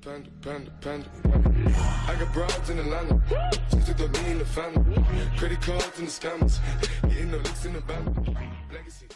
Panda, panda, panda, panda. I got broads in Atlanta. Just took me in the family. Credit cards and the scammers. Getting no licks in the band. Legacy.